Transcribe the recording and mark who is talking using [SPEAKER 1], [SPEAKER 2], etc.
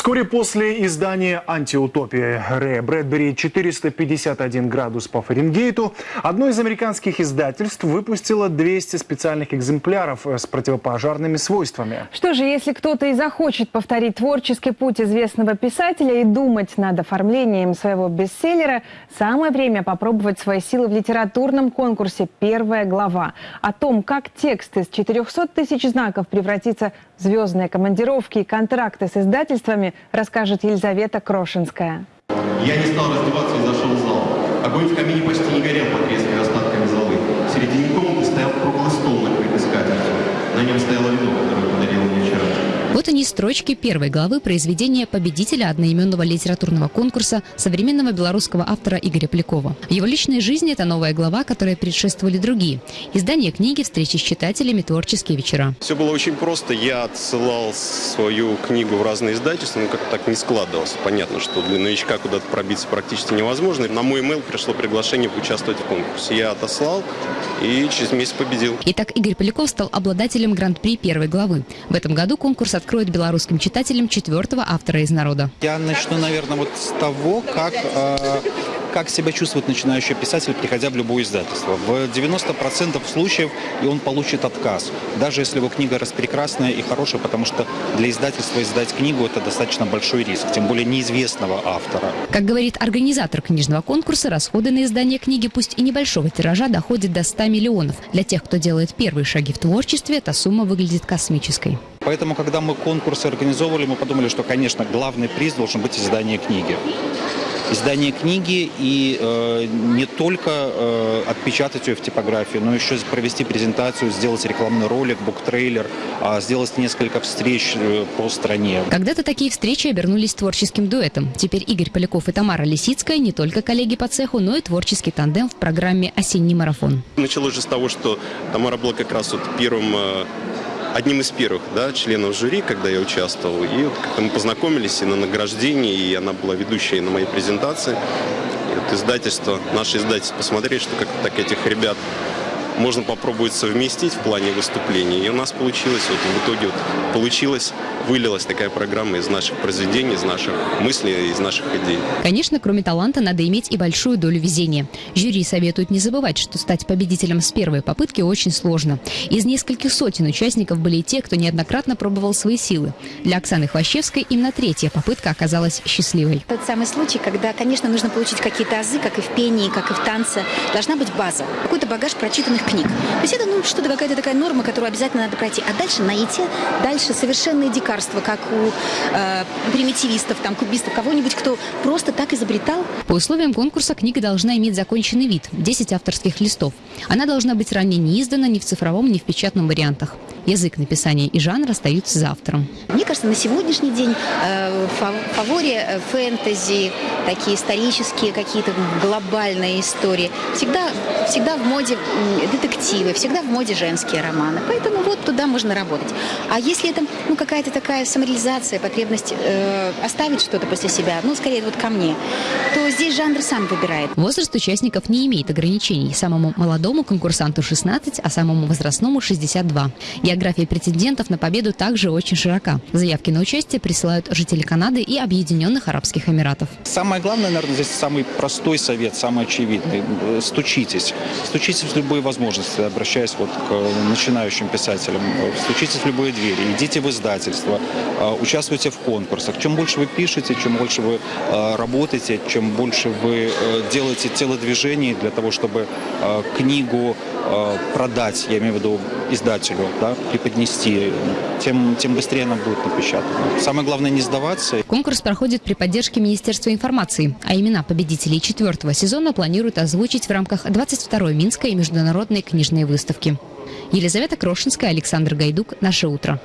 [SPEAKER 1] Вскоре после издания «Антиутопия» Рэя Брэдбери «451 градус по Фаренгейту» одно из американских издательств выпустило 200 специальных экземпляров с противопожарными свойствами.
[SPEAKER 2] Что же, если кто-то и захочет повторить творческий путь известного писателя и думать над оформлением своего бестселлера, самое время попробовать свои силы в литературном конкурсе «Первая глава». О том, как текст из 400 тысяч знаков превратится в звездные командировки и контракты с издательствами, расскажет Елизавета Крошинская.
[SPEAKER 3] Я не стал раздеваться и зашел в зал. Огонь в камине почти не горел под резкими
[SPEAKER 4] строчки первой главы произведения победителя одноименного литературного конкурса современного белорусского автора Игоря Полякова. В его личной жизни это новая глава, которой предшествовали другие. Издание книги, встречи с читателями, творческие вечера.
[SPEAKER 5] Все было очень просто. Я отсылал свою книгу в разные издательства, но как-то так не складывалось. Понятно, что для новичка куда-то пробиться практически невозможно. На мой email пришло приглашение поучаствовать в конкурсе. Я отослал и через месяц победил.
[SPEAKER 4] Итак, Игорь Поляков стал обладателем гран-при первой главы. В этом году конкурс откроет белорусским читателям четвертого автора из народа.
[SPEAKER 6] Я начну, наверное, вот с того, как э, как себя чувствует начинающий писатель, приходя в любое издательство. В 90% случаев и он получит отказ, даже если его книга распрекрасная и хорошая, потому что для издательства издать книгу – это достаточно большой риск, тем более неизвестного автора.
[SPEAKER 4] Как говорит организатор книжного конкурса, расходы на издание книги, пусть и небольшого тиража, доходят до 100 миллионов. Для тех, кто делает первые шаги в творчестве, эта сумма выглядит космической.
[SPEAKER 6] Поэтому, когда мы конкурсы организовывали, мы подумали, что, конечно, главный приз должен быть издание книги издание книги и э, не только э, отпечатать ее в типографии, но еще провести презентацию, сделать рекламный ролик, буктрейлер, э, сделать несколько встреч э, по стране.
[SPEAKER 4] Когда-то такие встречи обернулись творческим дуэтом. Теперь Игорь Поляков и Тамара Лисицкая не только коллеги по цеху, но и творческий тандем в программе «Осенний марафон».
[SPEAKER 5] Началось же с того, что Тамара была как раз вот первым э, одним из первых да, членов жюри, когда я участвовал. И вот мы познакомились и на награждении, и она была ведущей на моей презентации. И вот издательство, наше издательство посмотрели, что как-то так этих ребят можно попробовать совместить в плане выступлений. И у нас получилось, вот в итоге вот получилось, вылилась такая программа из наших произведений, из наших мыслей, из наших идей.
[SPEAKER 4] Конечно, кроме таланта, надо иметь и большую долю везения. Жюри советует не забывать, что стать победителем с первой попытки очень сложно. Из нескольких сотен участников были и те, кто неоднократно пробовал свои силы. Для Оксаны Хвощевской именно третья попытка оказалась счастливой.
[SPEAKER 7] Тот самый случай, когда, конечно, нужно получить какие-то азы, как и в пении, как и в танце. Должна быть база, какой-то багаж прочитанных книг. То есть это ну, что-то какая-то такая норма, которую обязательно надо пройти. А дальше найти дальше совершенные дикарства, как у э, примитивистов, там, кубистов, кого-нибудь, кто просто так изобретал.
[SPEAKER 4] По условиям конкурса книга должна иметь законченный вид – 10 авторских листов. Она должна быть ранее не издана ни в цифровом, ни в печатном вариантах. Язык написания и жанр остаются за автором.
[SPEAKER 7] Мне кажется, на сегодняшний день э, в фаворе э, фэнтези, такие исторические какие-то глобальные истории, всегда, всегда в моде детективы, всегда в моде женские романы. Поэтому вот туда можно работать. А если это ну, какая-то такая самореализация, потребность э, оставить что-то после себя, ну, скорее вот ко мне, то здесь жанр сам выбирает.
[SPEAKER 4] Возраст участников не имеет ограничений. Самому молодому конкурсанту 16, а самому возрастному 62. География претендентов на победу также очень широка. Заявки на участие присылают жители Канады и Объединенных Арабских Эмиратов.
[SPEAKER 6] Самое главное, наверное, здесь самый простой совет, самый очевидный. Стучитесь. Стучитесь в любые возможности, обращаясь вот к начинающим писателям. Стучитесь в любые двери, идите в издательство, участвуйте в конкурсах. Чем больше вы пишете, чем больше вы работаете, чем больше вы э, делаете телодвижений для того, чтобы книгу продать, я имею в виду издателю, да, преподнести, тем, тем быстрее она будет напечатана. Самое главное не сдаваться.
[SPEAKER 4] Конкурс проходит при поддержке Министерства информации, а имена победителей четвертого сезона планируют озвучить в рамках 22-й Минской международной книжной выставки. Елизавета Крошинская, Александр Гайдук. Наше утро.